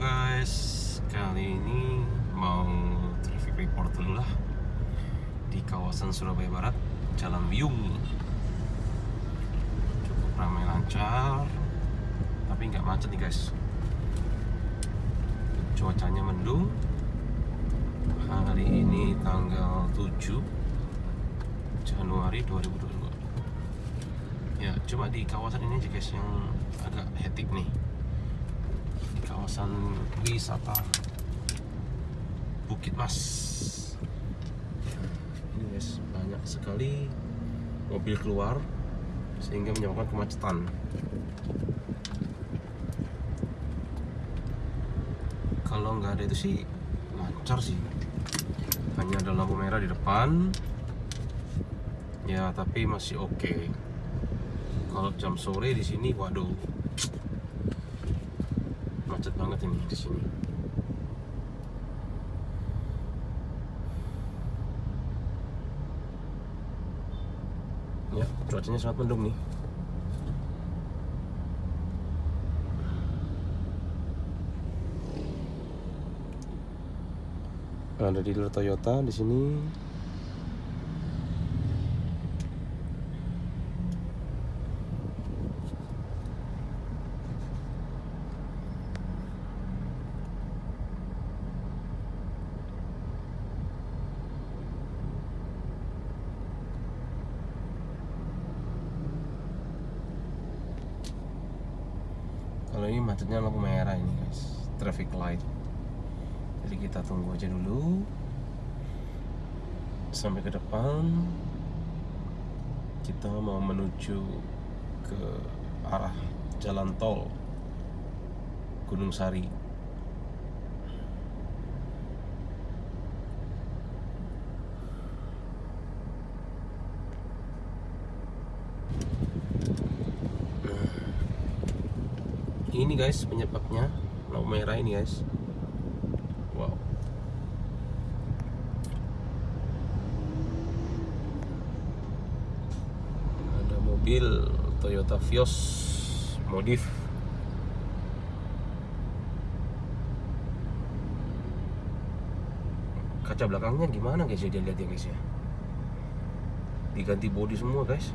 guys, kali ini mau traffic report dulu lah di kawasan Surabaya Barat, Jalan Wiyung. Cukup ramai lancar, tapi nggak macet nih guys. Cuacanya mendung. Hari ini tanggal 7 Januari 2022. Ya, cuma di kawasan ini aja guys yang agak hektik nih kawasan wisata Bukit Mas. Ini guys banyak sekali mobil keluar sehingga menyebabkan kemacetan. Kalau nggak ada itu sih lancar sih. Hanya ada lampu merah di depan. Ya tapi masih oke. Kalau jam sore di sini, waduh, macet banget ini di sini. Ya, cuacanya sangat mendung nih. Ada dealer Toyota di sini. Macetnya lampu merah ini guys, traffic light. Jadi kita tunggu aja dulu sampai ke depan. Kita mau menuju ke arah jalan tol Gunung Sari. Ini guys penyebabnya lampu merah ini guys. Wow. Ada mobil Toyota Vios modif. Kaca belakangnya gimana guys ya dia lihat ya guys ya. Diganti bodi semua guys.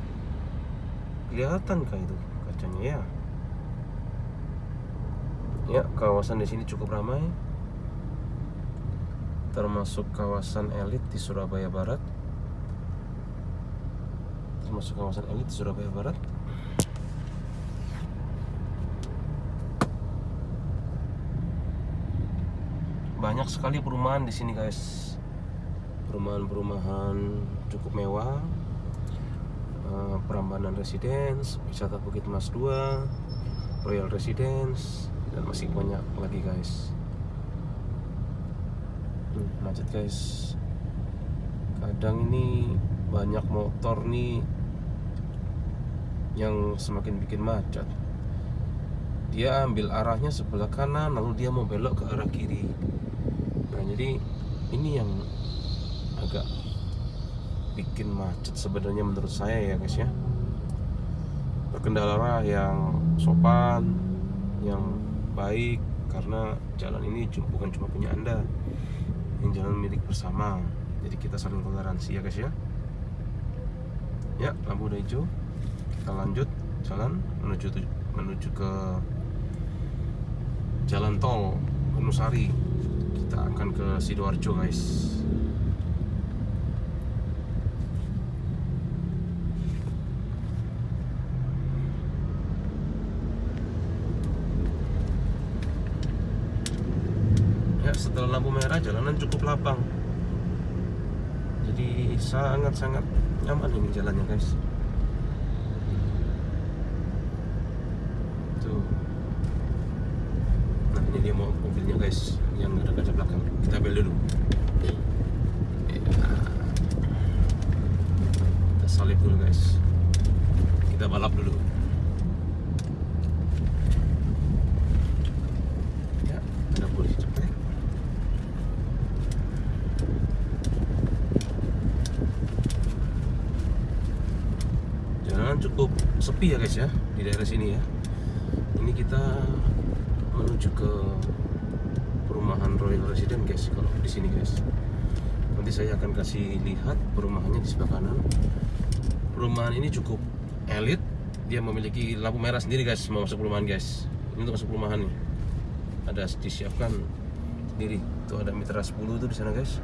Kelihatan kah itu kacanya ya? Ya, kawasan di sini cukup ramai. Termasuk kawasan elit di Surabaya Barat. Termasuk kawasan elit di Surabaya Barat. Banyak sekali perumahan di sini, guys. Perumahan-perumahan cukup mewah. Eh, Prambanan Residence, Wisata Bukit Mas 2, Royal Residence, dan masih banyak lagi guys. Hmm, macet guys. Kadang ini banyak motor nih yang semakin bikin macet. Dia ambil arahnya sebelah kanan lalu dia mau belok ke arah kiri. Nah jadi ini yang agak bikin macet sebenarnya menurut saya ya guys ya. Berkendara yang sopan yang baik karena jalan ini bukan cuma punya anda ini jalan milik bersama. Jadi kita saling toleransi ya guys ya. Ya lampu udah hijau. Kita lanjut jalan menuju menuju ke jalan tol Gunusari kita akan ke sidoarjo guys setelah lampu merah jalanan cukup lapang. Jadi sangat-sangat nyaman ini jalannya guys. Tuh. Nah ini dia mau mobilnya guys yang ada kaca belakang. Kita bel dulu. Ya. kita salip dulu guys. Kita balap dulu ya ada polisi cepet jalanan cukup sepi ya guys ya di daerah sini ya. Ini kita menuju ke perumahan Royal Resident guys kalau di sini guys. Nanti saya akan kasih lihat perumahannya di sebelah kanan. Perumahan ini cukup elit. Dia memiliki lampu merah sendiri guys mau masuk perumahan guys. Ini untuk masuk perumahan nih. Ada disiapkan sendiri. Tuh ada mitra 10 tuh di sana guys.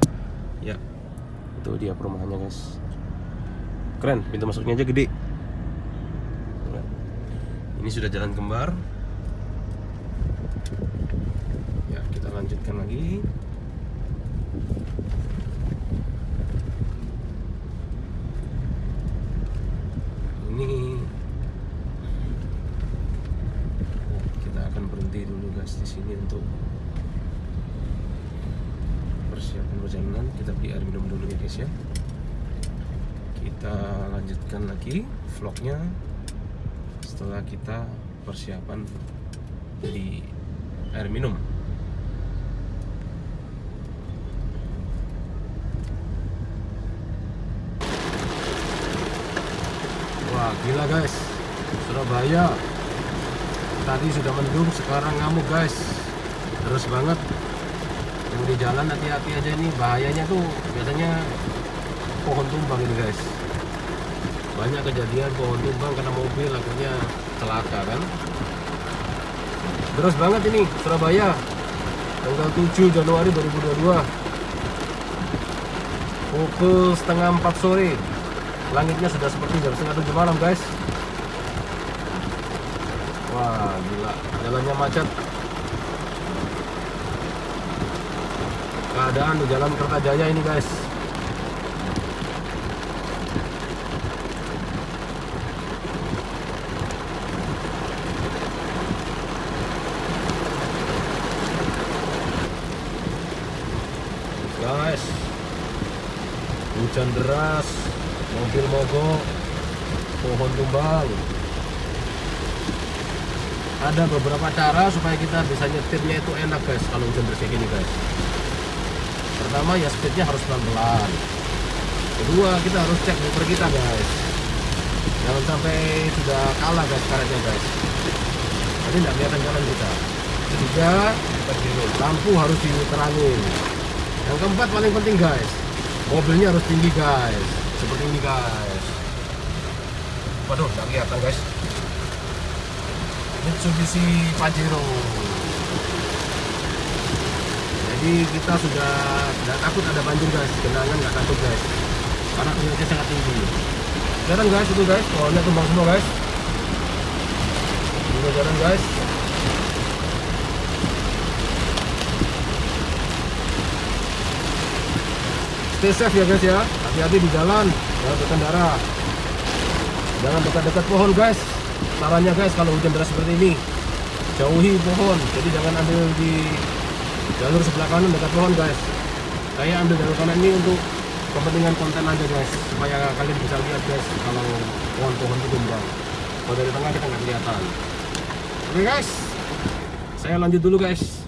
Ya itu dia perumahannya guys. Keren pintu masuknya aja gede ini sudah jalan kembar. Ya kita lanjutkan lagi. Ini kita akan berhenti dulu guys di sini untuk persiapan perjalanan. Kita beli air minum dulu ya guys ya. Kita lanjutkan lagi vlognya setelah kita persiapan di air minum. Wah gila guys. Surabaya. Tadi sudah mendung sekarang ngamuk guys. Terus banget. Yang di jalan hati-hati aja ini. Bahayanya tuh biasanya pohon tumbang ini guys banyak kejadian pohon tumbang karena mobil akhirnya celaka kan? Terus banget ini Surabaya. Tanggal 7 Januari 2022 pukul setengah 4 sore. Langitnya sudah seperti jam setengah 7 malam guys. Wah gila. Jalannya macet. Keadaan di jalan Kertajaya ini guys hujan deras mobil mogok pohon tumbang ada beberapa cara supaya kita bisa nyetirnya itu enak guys kalau hujan deras kayak gini guys. Pertama ya speednya harus pelan-pelan. Kedua kita harus cek motor kita guys. Jangan sampai sudah kalah guys karetnya guys. Jadi nggak kelihatan jalan kita. Ketiga lampu harus diterangin yang keempat paling penting guys mobilnya harus tinggi guys. Seperti ini guys. Waduh nggak kelihatan guys. Mitsubishi Pajero. Jadi kita sudah tidak takut ada banjir guys. Genangan nggak takut guys. Karena tingginya sangat tinggi. Jalan guys itu guys. Pohonnya tumbang semua guys. Ini jalan guys stay safe ya guys ya. Hati-hati di jalan. Jangan berkendara jangan dekat-dekat pohon guys. Sarannya guys kalau hujan deras seperti ini jauhi pohon. Jadi jangan ambil di jalur sebelah kanan dekat pohon guys. Saya ambil jalur kanan ini untuk kepentingan konten aja guys. Supaya kalian bisa lihat guys kalau pohon-pohon itu tumbang kalau dari tengah kita nggak kelihatan. Oke guys. Saya lanjut dulu guys.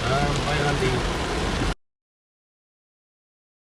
Sampai nanti